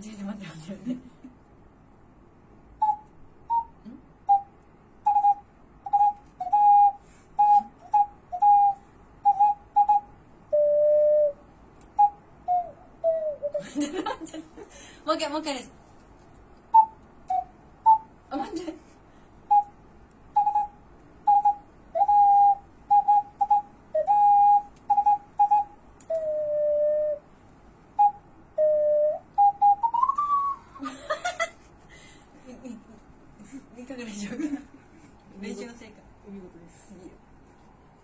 8時までねもう一回もう一回です。あ待って。かがでし練習の成果お見事です。